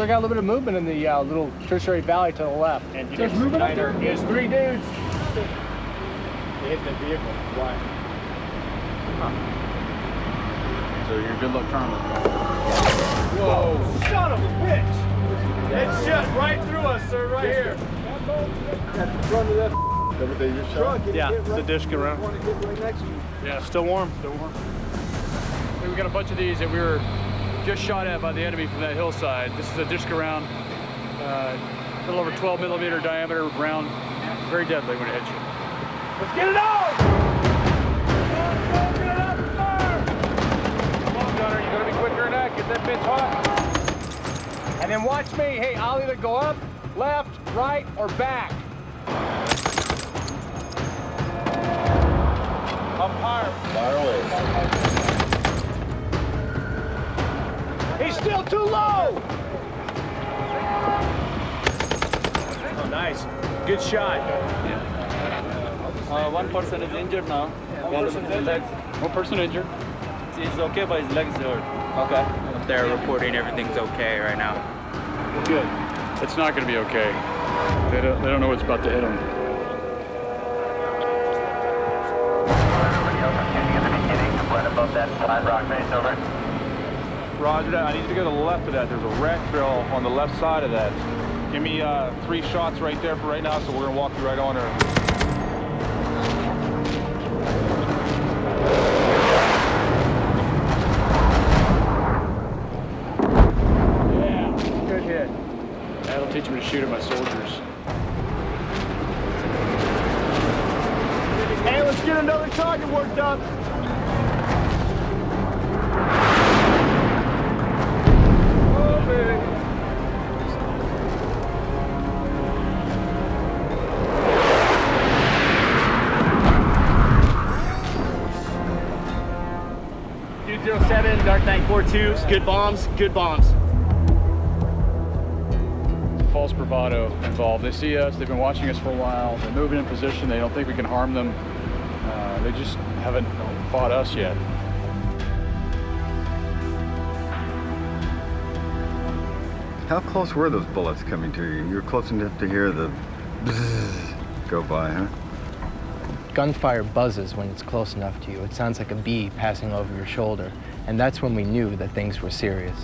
So I got a little bit of movement in the uh, little tertiary valley to the left. And you There's get movement up there? There's three dudes. They hit the vehicle. Why? So you're good luck trying Whoa! Son of a bitch! It shot right through us, sir, right here. Yeah, it's a DShK round. Yeah, still warm, still warm. We got a bunch of these that we were just shot at by the enemy from that hillside. This is a DShK round, uh, a little over 12 millimeter diameter round, very deadly when it hits you. Let's get it on, Gunner, you gotta be quicker than that. Get that bitch hot. And then watch me. Hey, I'll either go up, left, right, or back. Up higher. He's still too low. Oh, nice. Good shot. Uh, one person is injured now. One person legs. One person injured. He's okay, but his legs hurt. Okay. They're reporting everything's okay right now. Good. It's not going to be okay. They don't, they don't know what's about to hit them. Roger that. I need you to go to the left of that. There's a wreck trail on the left side of that. Give me uh, three shots right there for right now, so we're gonna walk you right on there. Yeah, good hit. That'll teach me to shoot at my soldiers. Hey, let's get another target worked up. 807, Dark Knight good bombs, good bombs. False bravado involved. They see us, they've been watching us for a while, they're moving in position, they don't think we can harm them. Uh, they just haven't fought us yet. How close were those bullets coming to you? You were close enough to hear the bzzz go by, huh? Gunfire buzzes when it's close enough to you. It sounds like a bee passing over your shoulder. And that's when we knew that things were serious.